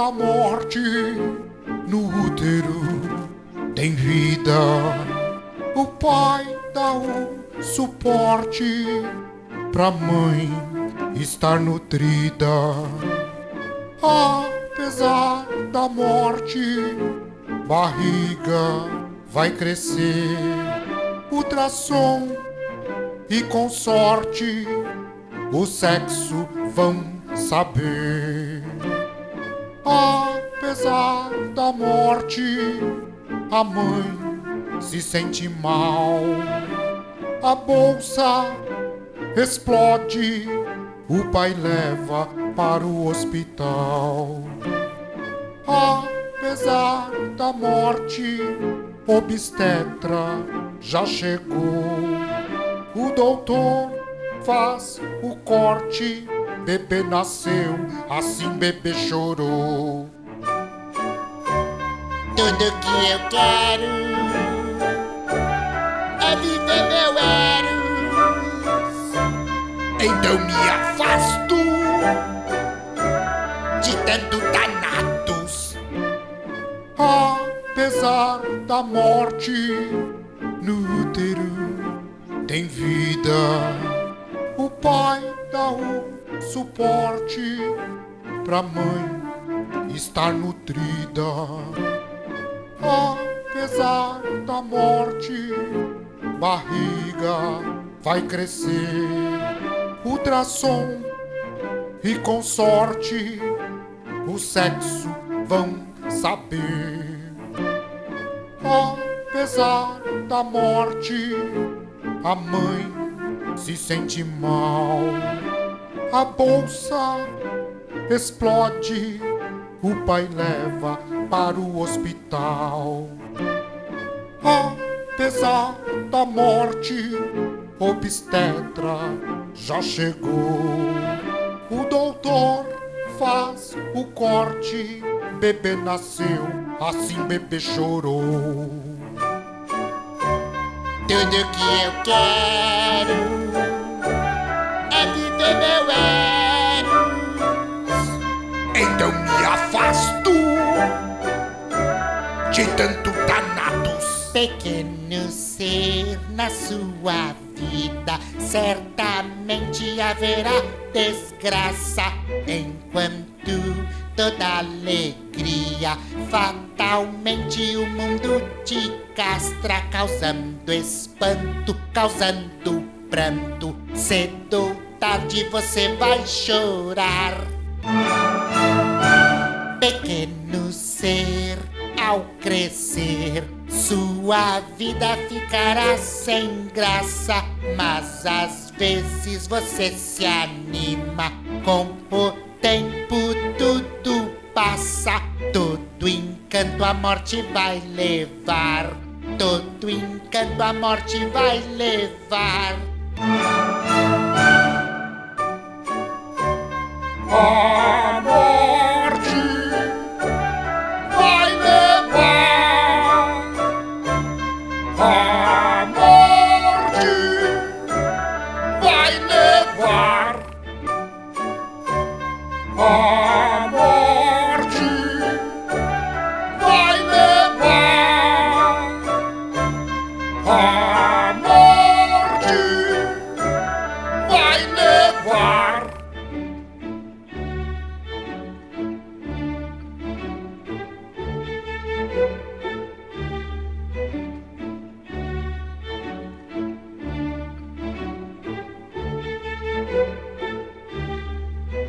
morte no útero tem vida. O pai dá o suporte pra mãe estar nutrida. Apesar da morte, barriga vai crescer. Ultrassom e com sorte o sexo vão saber. Apesar da morte, a mãe se sente mal. A bolsa explode, o pai leva para o hospital. Apesar da morte, obstetra já chegou. O doutor faz o corte, bebê nasceu, assim bebê chorou. Tudo que eu quero é viver meu Eros. Então me afasto de tanto Thanatos. Apesar da morte no útero tem vida. O pai dá o suporte pra mãe estar nutrida. Apesar da morte, barriga vai crescer. Ultrassom e com sorte o sexo vão saber. Apesar da morte, a mãe se sente mal. A bolsa explode, o pai leva para o hospital. Apesar da morte, obstetra já chegou. O doutor faz o corte, bebê nasceu, assim bebê chorou. Tudo que eu quero Então me afasto de tanto Thanatos. Pequeno ser na sua vida, certamente haverá desgraça enquanto toda alegria fatalmente o mundo te castra, causando espanto, causando pranto. Cedo tarde você vai chorar. Pequeno ser, ao crescer, sua vida ficará sem graça. Mas às vezes você se anima, com o tempo tudo passa. Todo encanto a morte vai levar. Todo encanto a morte vai levar. Wow.